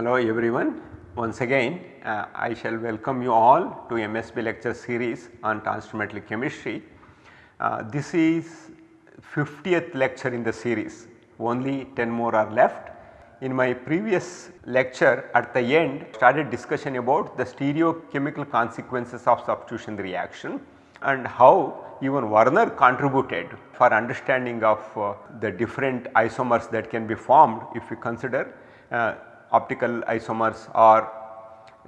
Hello everyone. Once again uh, I shall welcome you all to MSB lecture series on transfer chemistry. Uh, this is 50th lecture in the series, only 10 more are left. In my previous lecture at the end started discussion about the stereochemical consequences of substitution reaction and how even Werner contributed for understanding of uh, the different isomers that can be formed if we consider uh, optical isomers or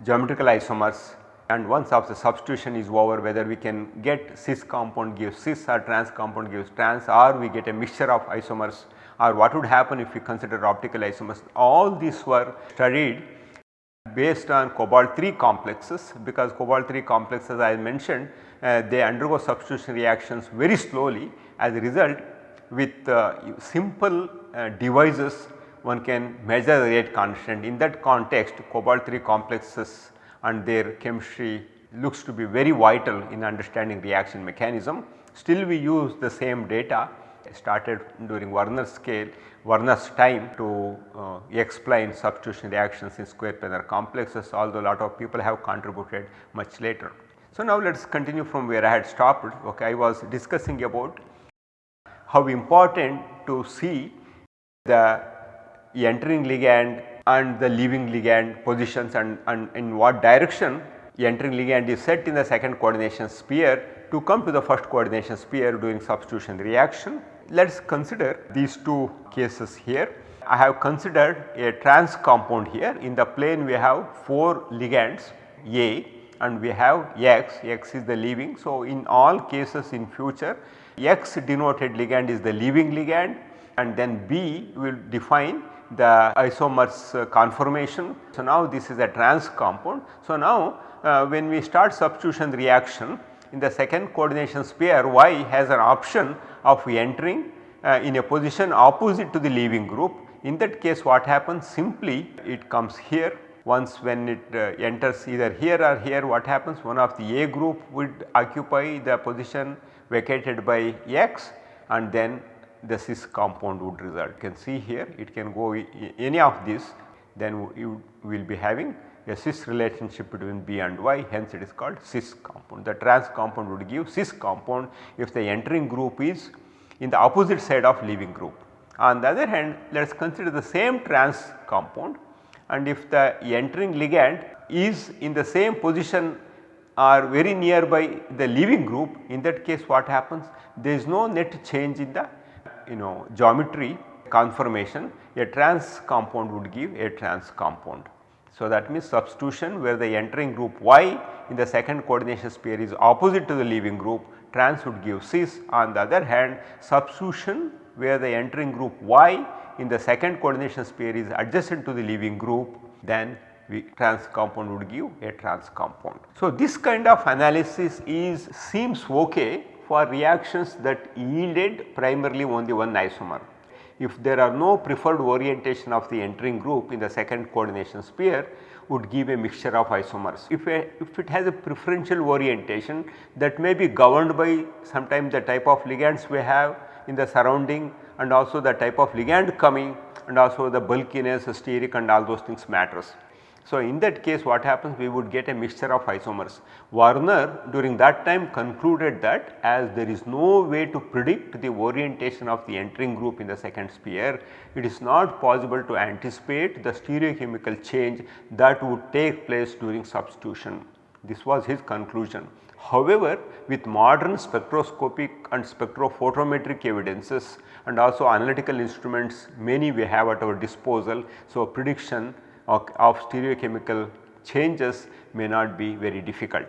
geometrical isomers and once of the substitution is over whether we can get cis compound gives cis or trans compound gives trans or we get a mixture of isomers or what would happen if we consider optical isomers. All these were studied based on cobalt 3 complexes because cobalt 3 complexes I mentioned uh, they undergo substitution reactions very slowly as a result with uh, simple uh, devices one can measure the rate constant. In that context cobalt 3 complexes and their chemistry looks to be very vital in understanding reaction mechanism. Still we use the same data started during Werner's scale, Werner's time to uh, explain substitution reactions in square planar complexes although a lot of people have contributed much later. So, now let us continue from where I had stopped. Okay, I was discussing about how important to see the entering ligand and the leaving ligand positions and, and in what direction entering ligand is set in the second coordination sphere to come to the first coordination sphere during substitution reaction. Let us consider these two cases here. I have considered a trans compound here in the plane we have 4 ligands A and we have X, X is the leaving. So, in all cases in future X denoted ligand is the leaving ligand and then B will define the isomers uh, conformation. So, now this is a trans compound. So, now uh, when we start substitution reaction in the second coordination sphere Y has an option of entering uh, in a position opposite to the leaving group. In that case what happens simply it comes here once when it uh, enters either here or here what happens one of the A group would occupy the position vacated by X and then the cis compound would result. You can see here it can go any of these then you will be having a cis relationship between B and Y hence it is called cis compound. The trans compound would give cis compound if the entering group is in the opposite side of leaving group. On the other hand let us consider the same trans compound and if the entering ligand is in the same position or very nearby the leaving group in that case what happens there is no net change in the you know geometry conformation a trans compound would give a trans compound. So, that means substitution where the entering group Y in the second coordination sphere is opposite to the leaving group trans would give cis on the other hand substitution where the entering group Y in the second coordination sphere is adjacent to the leaving group then we trans compound would give a trans compound. So, this kind of analysis is seems ok for reactions that yielded primarily only one isomer. If there are no preferred orientation of the entering group in the second coordination sphere would give a mixture of isomers. If, a, if it has a preferential orientation that may be governed by sometimes the type of ligands we have in the surrounding and also the type of ligand coming and also the bulkiness, steric and all those things matters. So, in that case what happens we would get a mixture of isomers. Werner during that time concluded that as there is no way to predict the orientation of the entering group in the second sphere, it is not possible to anticipate the stereochemical change that would take place during substitution. This was his conclusion. However, with modern spectroscopic and spectrophotometric evidences and also analytical instruments many we have at our disposal. So, prediction of, stereochemical changes may not be very difficult.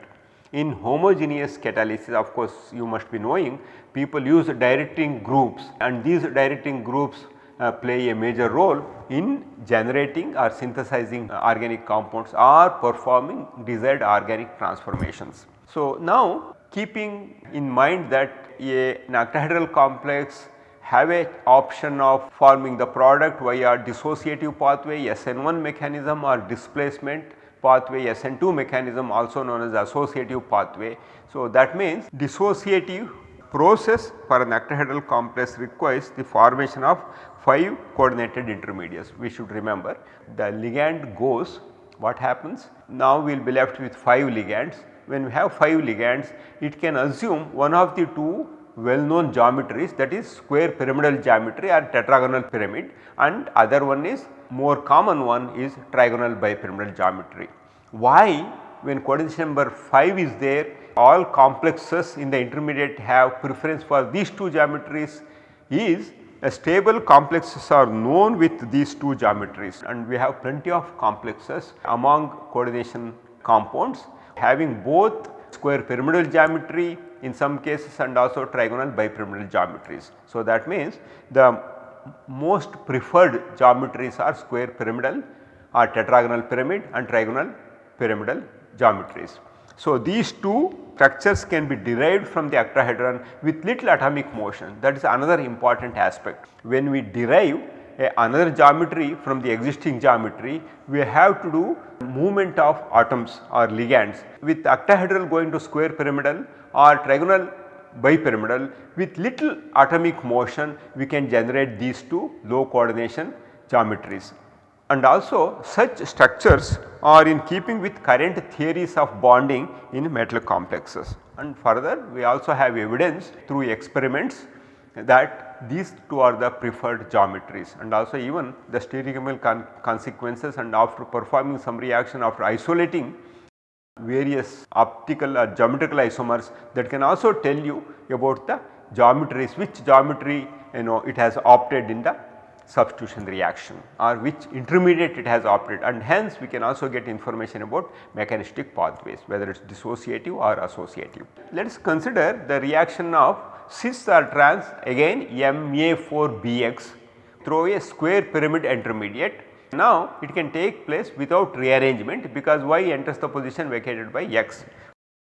In homogeneous catalysis of course you must be knowing people use directing groups and these directing groups uh, play a major role in generating or synthesizing uh, organic compounds or performing desired organic transformations. So, now keeping in mind that a, an octahedral complex have a option of forming the product via dissociative pathway SN1 mechanism or displacement pathway SN2 mechanism also known as associative pathway. So, that means dissociative process for an octahedral complex requires the formation of 5 coordinated intermediates. We should remember the ligand goes what happens? Now we will be left with 5 ligands. When we have 5 ligands it can assume one of the two well known geometries that is square pyramidal geometry or tetragonal pyramid and other one is more common one is trigonal bipyramidal geometry. Why when coordination number 5 is there all complexes in the intermediate have preference for these two geometries is a stable complexes are known with these two geometries and we have plenty of complexes among coordination compounds having both square pyramidal geometry in some cases and also trigonal bipyramidal geometries. So, that means the most preferred geometries are square pyramidal or tetragonal pyramid and trigonal pyramidal geometries. So, these two structures can be derived from the octahedron with little atomic motion that is another important aspect. When we derive a another geometry from the existing geometry we have to do movement of atoms or ligands with octahedral going to square pyramidal or trigonal bipyramidal with little atomic motion we can generate these two low coordination geometries and also such structures are in keeping with current theories of bonding in metal complexes. And further we also have evidence through experiments that these two are the preferred geometries and also even the stereochemical con consequences and after performing some reaction after isolating various optical or geometrical isomers that can also tell you about the geometries which geometry you know it has opted in the substitution reaction or which intermediate it has operated and hence we can also get information about mechanistic pathways whether it is dissociative or associative. Let us consider the reaction of cis or trans again Ma4Bx through a square pyramid intermediate. Now it can take place without rearrangement because Y enters the position vacated by X.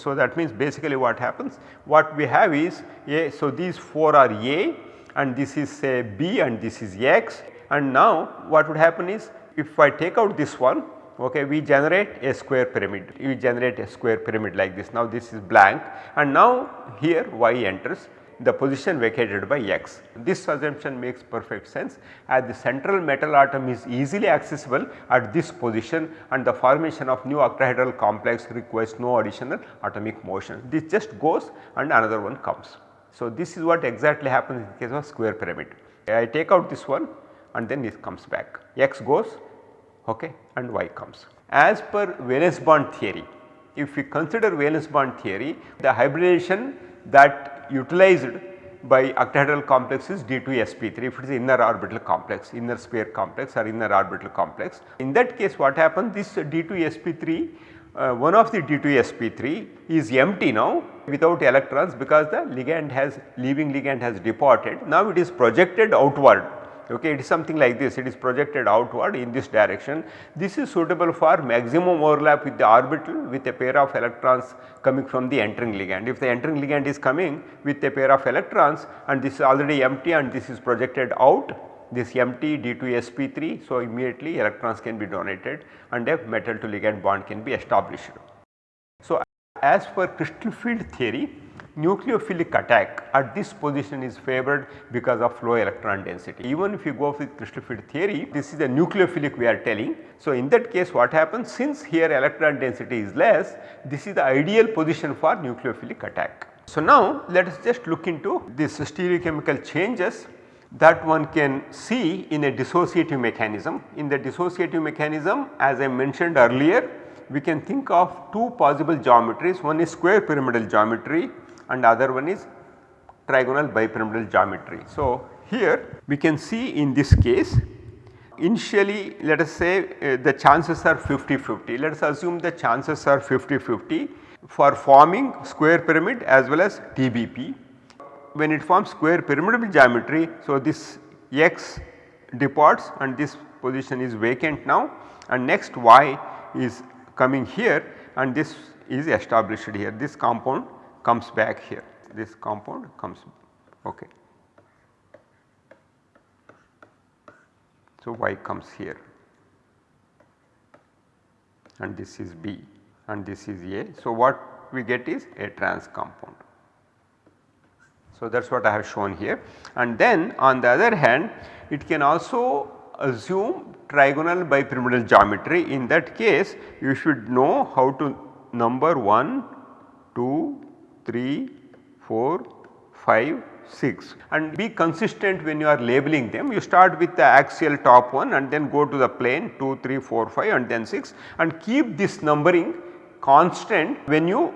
So that means basically what happens? What we have is A so these 4 are A and this is say B and this is X. And now what would happen is if I take out this one okay we generate a square pyramid. We generate a square pyramid like this. Now this is blank. And now here y enters the position vacated by x. This assumption makes perfect sense as the central metal atom is easily accessible at this position and the formation of new octahedral complex requires no additional atomic motion. This just goes and another one comes. So, this is what exactly happens in case of square pyramid. I take out this one and then it comes back x goes okay, and y comes. As per valence bond theory, if we consider valence bond theory the hybridization that utilized by octahedral complexes D2sp3 if it is inner orbital complex, inner sphere complex or inner orbital complex. In that case what happens this D2sp3 uh, one of the D2sp3 is empty now without electrons because the ligand has leaving ligand has departed. Now it is projected outward okay it is something like this it is projected outward in this direction. This is suitable for maximum overlap with the orbital with a pair of electrons coming from the entering ligand. If the entering ligand is coming with a pair of electrons and this is already empty and this is projected out this empty D2sp3. So, immediately electrons can be donated and a metal to ligand bond can be established. So, as per crystal field theory nucleophilic attack at this position is favored because of low electron density. Even if you go with crystal field theory this is a nucleophilic we are telling. So, in that case what happens since here electron density is less this is the ideal position for nucleophilic attack. So, now let us just look into this stereochemical changes that one can see in a dissociative mechanism. In the dissociative mechanism as I mentioned earlier we can think of two possible geometries one is square pyramidal geometry and other one is trigonal bipyramidal geometry. So, here we can see in this case initially let us say uh, the chances are 50-50 let us assume the chances are 50-50 for forming square pyramid as well as TBP when it forms square pyramidal geometry. So, this x departs and this position is vacant now and next y is coming here and this is established here this compound comes back here this compound comes okay. So, y comes here and this is B and this is A. So, what we get is a trans compound. So, that is what I have shown here and then on the other hand it can also assume trigonal bipyramidal geometry in that case you should know how to number 1, 2, 3, 4, 5, 6 and be consistent when you are labeling them. You start with the axial top one and then go to the plane 2, 3, 4, 5 and then 6 and keep this numbering constant when you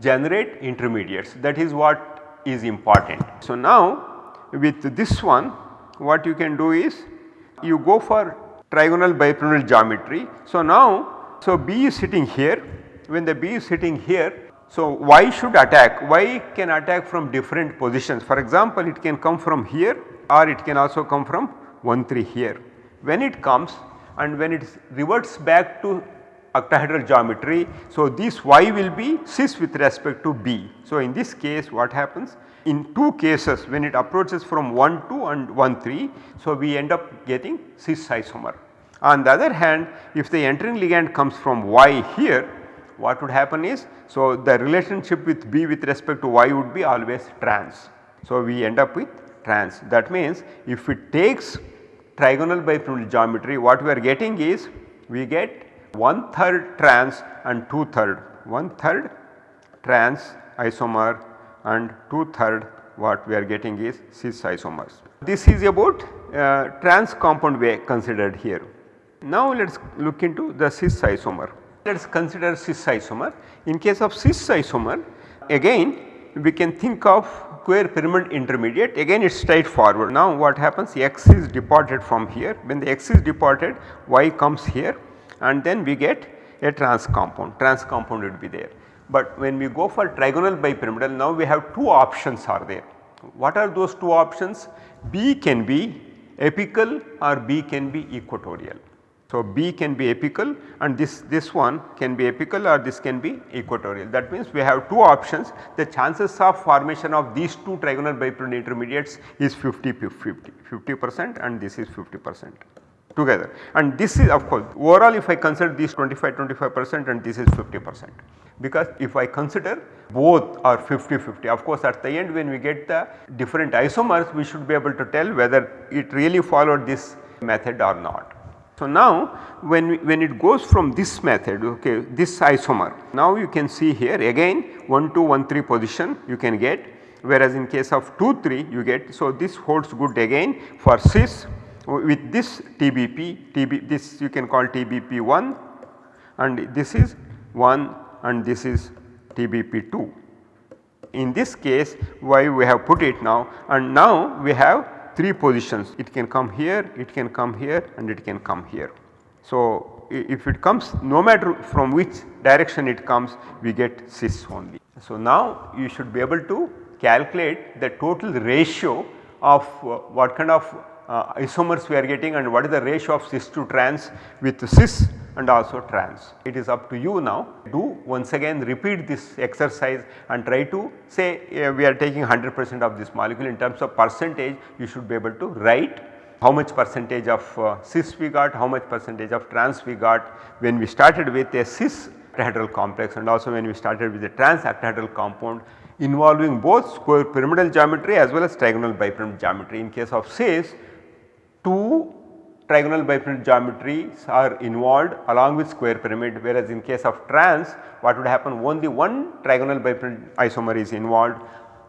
generate intermediates that is what is important. So, now with this one what you can do is you go for trigonal bipyramidal geometry. So, now so B is sitting here when the B is sitting here so, y should attack, y can attack from different positions for example it can come from here or it can also come from 1 3 here. When it comes and when it reverts back to octahedral geometry. So, this y will be cis with respect to b. So, in this case what happens in two cases when it approaches from 1 2 and 1 3. So, we end up getting cis isomer. On the other hand if the entering ligand comes from y here what would happen is so the relationship with B with respect to Y would be always trans. So we end up with trans that means if it takes trigonal bipyramidal geometry what we are getting is we get one third trans and two third one third trans isomer and two third what we are getting is cis isomers. This is about uh, trans compound we considered here. Now let us look into the cis isomer. Let us consider cis isomer. In case of cis isomer again we can think of square pyramid intermediate again it is straightforward. Now what happens x is departed from here when the x is departed y comes here and then we get a trans compound trans compound would be there. But when we go for trigonal bipyramidal now we have two options are there. What are those two options? B can be apical or B can be equatorial. So, B can be apical and this, this one can be apical or this can be equatorial. That means we have two options the chances of formation of these two trigonal bipyramidal intermediates is 50 50 50 percent and this is 50 percent together and this is of course overall if I consider these 25 25 percent and this is 50 percent because if I consider both are 50 50 of course at the end when we get the different isomers we should be able to tell whether it really followed this method or not. So, now when, we, when it goes from this method okay this isomer now you can see here again 1 2 1 3 position you can get whereas in case of 2 3 you get. So, this holds good again for cis with this TBP TB this you can call TBP 1 and this is 1 and this is TBP 2. In this case why we have put it now and now we have 3 positions it can come here, it can come here and it can come here. So, if it comes no matter from which direction it comes we get cis only. So, now you should be able to calculate the total ratio of uh, what kind of uh, isomers we are getting and what is the ratio of cis to trans with cis and also trans. It is up to you now do once again repeat this exercise and try to say uh, we are taking 100 percent of this molecule in terms of percentage you should be able to write how much percentage of uh, cis we got, how much percentage of trans we got when we started with a cis octahedral complex and also when we started with a trans octahedral compound involving both square pyramidal geometry as well as trigonal bipyramidal geometry. In case of cis two trigonal bipyramidal geometries are involved along with square pyramid whereas in case of trans what would happen only one trigonal bipyramidal isomer is involved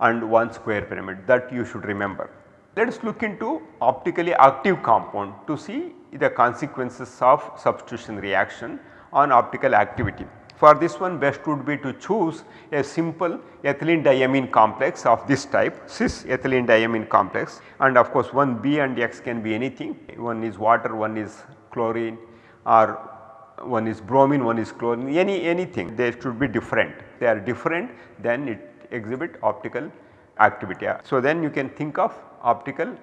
and one square pyramid that you should remember. Let us look into optically active compound to see the consequences of substitution reaction on optical activity. For this one best would be to choose a simple ethylene diamine complex of this type cis ethylene diamine complex and of course one B and X can be anything one is water one is chlorine or one is bromine one is chlorine any anything they should be different they are different then it exhibit optical activity. So, then you can think of optical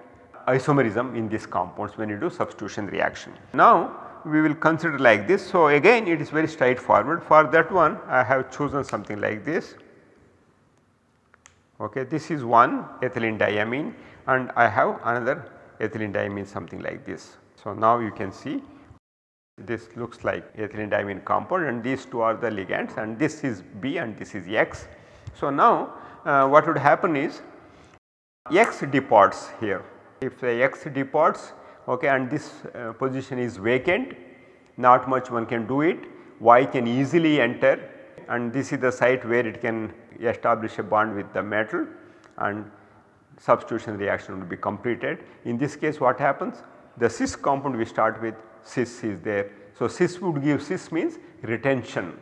isomerism in these compounds when you do substitution reaction. Now, we will consider like this. So, again it is very straightforward for that one I have chosen something like this. Okay, this is one ethylene diamine and I have another ethylene diamine something like this. So, now you can see this looks like ethylene diamine compound and these two are the ligands and this is B and this is X. So, now uh, what would happen is X departs here. If the X departs okay, and this uh, position is vacant not much one can do it Y can easily enter and this is the site where it can establish a bond with the metal and substitution reaction will be completed. In this case what happens? The cis compound we start with cis is there. So, cis would give cis means retention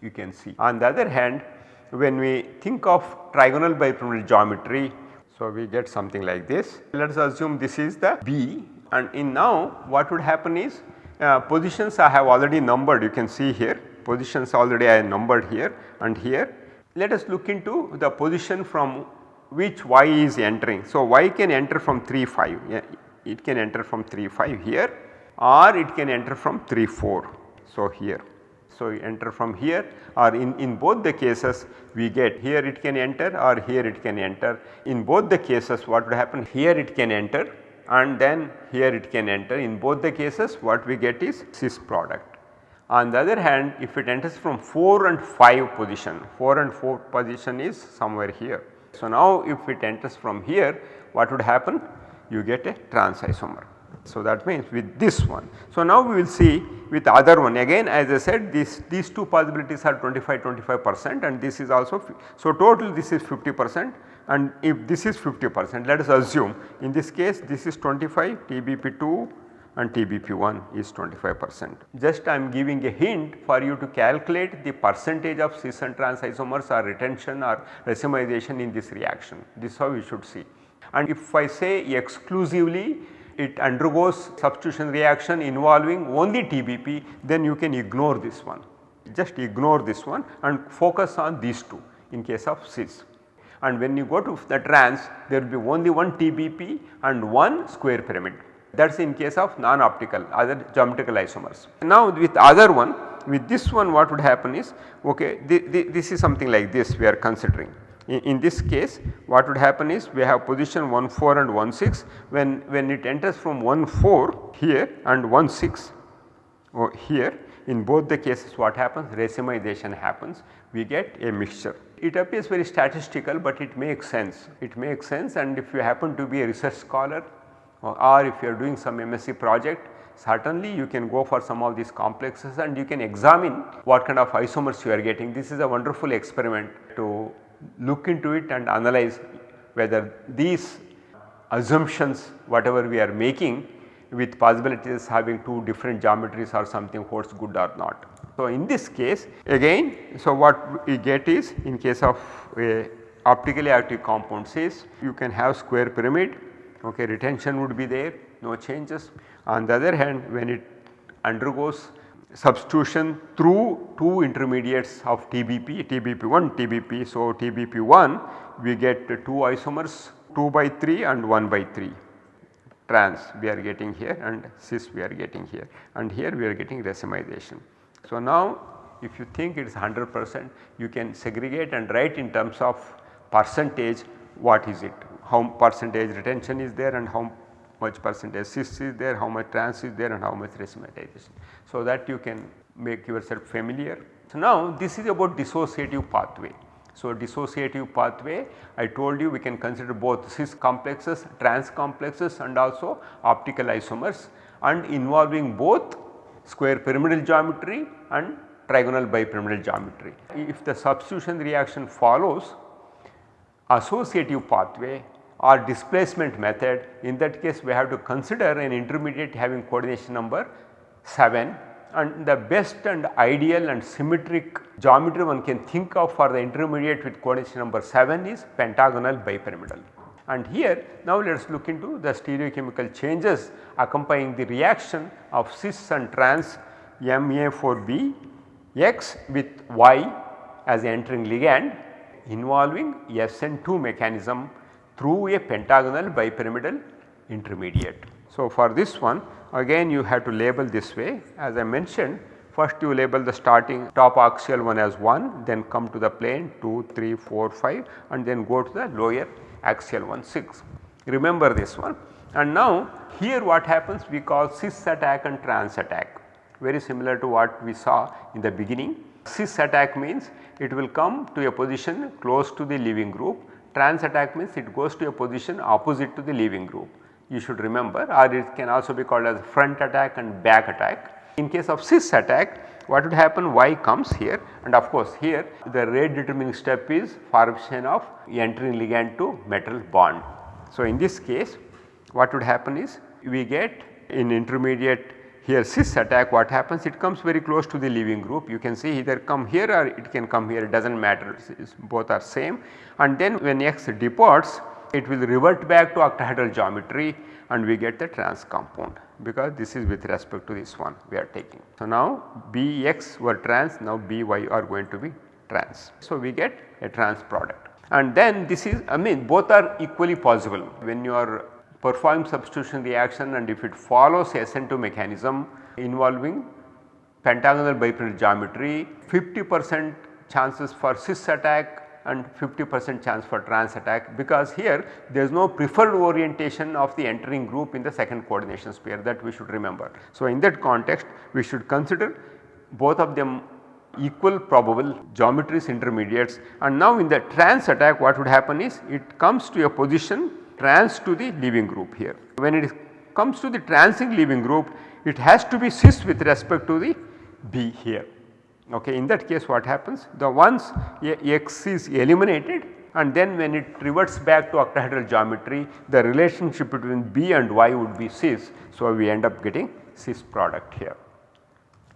you can see. On the other hand when we think of trigonal bipyramidal geometry so we get something like this. Let us assume this is the B and in now what would happen is uh, positions I have already numbered you can see here positions already I numbered here and here. Let us look into the position from which y is entering. So, y can enter from 3 5 yeah, it can enter from 3 5 here or it can enter from 3 4. So, here. So, enter from here or in, in both the cases we get here it can enter or here it can enter. In both the cases what would happen here it can enter and then here it can enter in both the cases what we get is cis product. On the other hand if it enters from 4 and 5 position 4 and 4 position is somewhere here. So, now if it enters from here what would happen you get a trans isomer. So, that means with this one. So, now we will see with other one again as I said this these two possibilities are 25 25 percent and this is also so total this is 50 percent and if this is 50 percent let us assume in this case this is 25 TBP2 and TBP1 is 25 percent. Just I am giving a hint for you to calculate the percentage of cis and trans isomers or retention or racemization in this reaction this is how you should see. And if I say exclusively it undergoes substitution reaction involving only TBP then you can ignore this one just ignore this one and focus on these two in case of cis and when you go to the trans there will be only one TBP and one square pyramid that is in case of non-optical other geometrical isomers. Now with other one with this one what would happen is okay this is something like this we are considering. In, in, this case what would happen is we have position 1 4 and 1 6 when, when it enters from 1 4 here and 1 6 oh, here in both the cases what happens racemization happens we get a mixture. It appears very statistical but it makes sense, it makes sense and if you happen to be a research scholar or, or if you are doing some MSc project certainly you can go for some of these complexes and you can examine what kind of isomers you are getting. This is a wonderful experiment to look into it and analyze whether these assumptions whatever we are making with possibilities having two different geometries or something holds good or not. So, in this case again so what we get is in case of a optically active compound is you can have square pyramid okay retention would be there no changes. On the other hand when it undergoes substitution through two intermediates of TBP, TBP1, TBP. So, TBP1 we get two isomers 2 by 3 and 1 by 3 trans we are getting here and cis we are getting here and here we are getting racemization. So, now if you think it is 100 percent you can segregate and write in terms of percentage what is it how percentage retention is there and how much percentage cis is there how much trans is there and how much racemization. So, that you can make yourself familiar. So, now this is about dissociative pathway. So, dissociative pathway I told you we can consider both cis complexes, trans complexes and also optical isomers and involving both square pyramidal geometry and trigonal bipyramidal geometry. If the substitution reaction follows associative pathway or displacement method in that case we have to consider an intermediate having coordination number 7 and the best and ideal and symmetric geometry one can think of for the intermediate with coordination number 7 is pentagonal bipyramidal. And here now let us look into the stereochemical changes accompanying the reaction of cis and trans Ma4B X with Y as entering ligand involving SN2 mechanism through a pentagonal bipyramidal intermediate. So, for this one again you have to label this way as I mentioned first you label the starting top axial one as 1 then come to the plane 2, 3, 4, 5 and then go to the lower axial one 6. Remember this one and now here what happens we call cis attack and trans attack very similar to what we saw in the beginning. Cis attack means it will come to a position close to the leaving group trans attack means it goes to a position opposite to the leaving group. You should remember or it can also be called as front attack and back attack. In case of cis attack what would happen? Y comes here and of course here the rate determining step is formation of entering ligand to metal bond. So, in this case what would happen is we get in intermediate here cis attack. What happens? It comes very close to the leaving group. You can see either come here or it can come here. It does not matter both are same. And then when X departs it will revert back to octahedral geometry and we get the trans compound because this is with respect to this one we are taking. So, now Bx were trans now By are going to be trans. So, we get a trans product and then this is I mean both are equally possible when you are performing substitution reaction and if it follows SN2 mechanism involving pentagonal bipyramidal geometry 50 percent chances for cis attack and 50 percent chance for trans attack because here there is no preferred orientation of the entering group in the second coordination sphere that we should remember. So, in that context we should consider both of them equal probable geometries intermediates and now in the trans attack what would happen is it comes to a position trans to the leaving group here. When it comes to the transing leaving group it has to be cis with respect to the B here. Okay. In that case what happens the once X is eliminated and then when it reverts back to octahedral geometry the relationship between B and Y would be cis. So, we end up getting cis product here.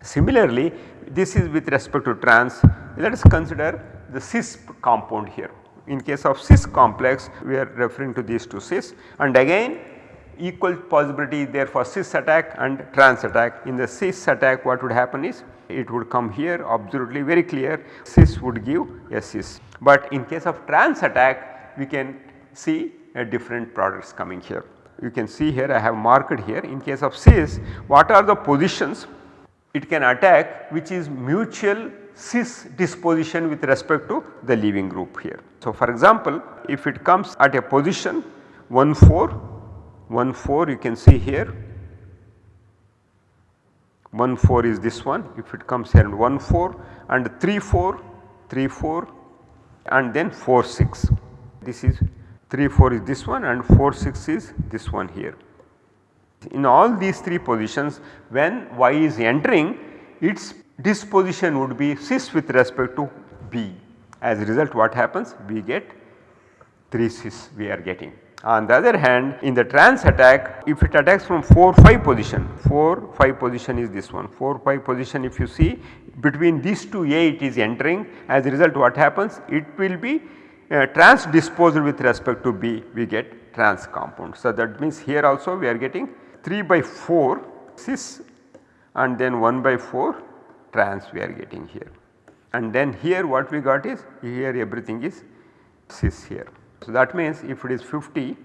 Similarly, this is with respect to trans let us consider the cis compound here in case of cis complex we are referring to these two cis and again equal possibility there for cis attack and trans attack. In the cis attack what would happen is it would come here absolutely very clear cis would give a cis. But in case of trans attack we can see a different products coming here. You can see here I have marked here in case of cis what are the positions it can attack which is mutual cis disposition with respect to the leaving group here. So, for example, if it comes at a position 1 4 1 4 you can see here 1 4 is this one if it comes here and 1 4 and 3 4 3 4 and then 4 6 this is 3 4 is this one and 4 6 is this one here. In all these 3 positions when y is entering its disposition would be cis with respect to B. As a result what happens? We get 3 cis we are getting. On the other hand in the trans attack if it attacks from 4 5 position 4 5 position is this one 4 5 position if you see between these two A it is entering as a result what happens it will be uh, trans disposed with respect to B we get trans compound. So, that means here also we are getting 3 by 4 cis and then 1 by 4 trans we are getting here. And then here what we got is here everything is cis here. So, that means if it is 50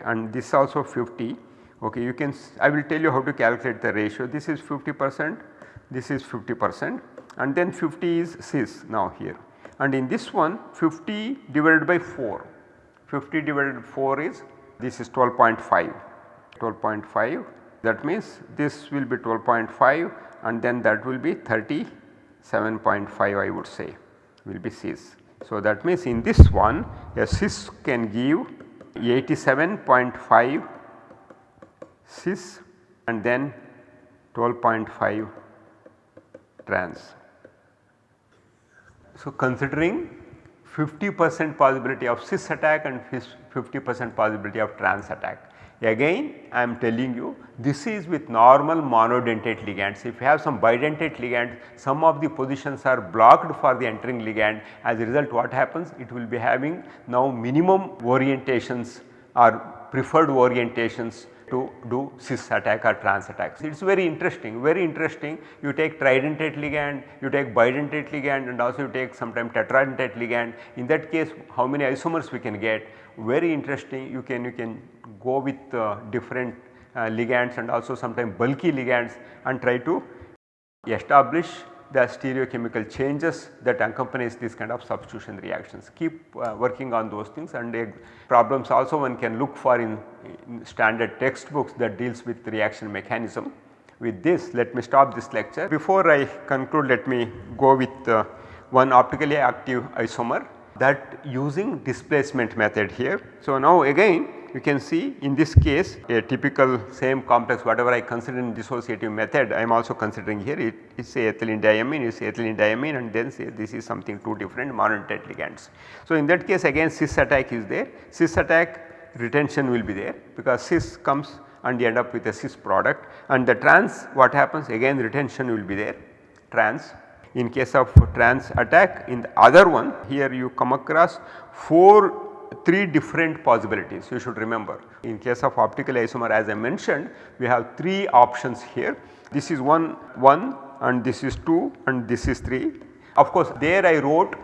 and this also 50 okay you can I will tell you how to calculate the ratio. This is 50 percent this is 50 percent and then 50 is cis now here. And in this one 50 divided by 4 50 divided by 4 is this is 12.5 12.5 that means this will be 12.5 and then that will be 37.5 I would say will be cis. So, that means in this one a cis can give 87.5 cis and then 12.5 trans. So, considering 50 percent possibility of cis attack and 50 percent possibility of trans attack Again I am telling you this is with normal monodentate ligands. If you have some bidentate ligand some of the positions are blocked for the entering ligand as a result what happens it will be having now minimum orientations or preferred orientations to do cis attack or trans attacks. It is very interesting, very interesting. You take tridentate ligand, you take bidentate ligand and also you take sometime tetradentate ligand. In that case how many isomers we can get? Very interesting. You can you can go with uh, different uh, ligands and also sometimes bulky ligands and try to establish the stereochemical changes that accompanies this kind of substitution reactions. Keep uh, working on those things and uh, problems also one can look for in, in, standard textbooks that deals with reaction mechanism. With this let me stop this lecture. Before I conclude let me go with uh, one optically active isomer that using displacement method here. So, now again you can see in this case a typical same complex whatever I consider in dissociative method I am also considering here. It is say ethylene diamine is ethylene diamine and then say this is something two different mononucleotide ligands. So, in that case again cis attack is there. Cis attack retention will be there because cis comes and you end up with a cis product. And the trans what happens? Again retention will be there. Trans. In case of trans attack in the other one here you come across 4 3 different possibilities you should remember. In case of optical isomer as I mentioned we have 3 options here. This is one 1 and this is 2 and this is 3. Of course there I wrote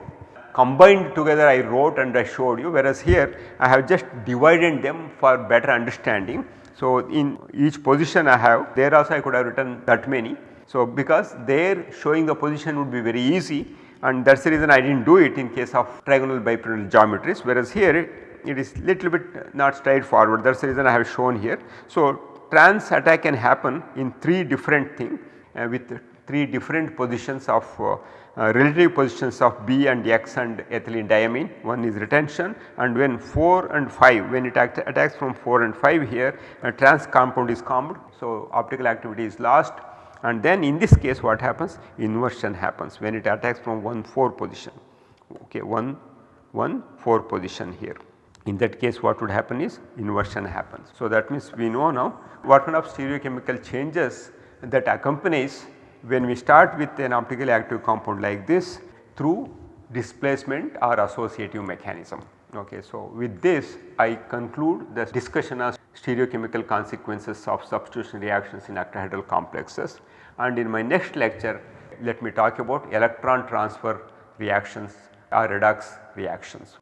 combined together I wrote and I showed you whereas here I have just divided them for better understanding. So, in each position I have there also I could have written that many. So, because there showing the position would be very easy and that is the reason I did not do it in case of trigonal bipyramidal geometries whereas here it, is little bit not straightforward that is the reason I have shown here. So, trans attack can happen in 3 different things uh, with 3 different positions of uh, uh, relative positions of B and X and ethylene diamine. One is retention and when 4 and 5 when it attacks from 4 and 5 here a trans compound is formed. So, optical activity is lost and then in this case what happens inversion happens when it attacks from 1 4 position okay 1 1 4 position here. In that case what would happen is inversion happens. So, that means we know now what kind of stereochemical changes that accompanies when we start with an optically active compound like this through displacement or associative mechanism. Okay, so, with this I conclude the discussion of stereochemical consequences of substitution reactions in octahedral complexes and in my next lecture let me talk about electron transfer reactions or redox reactions.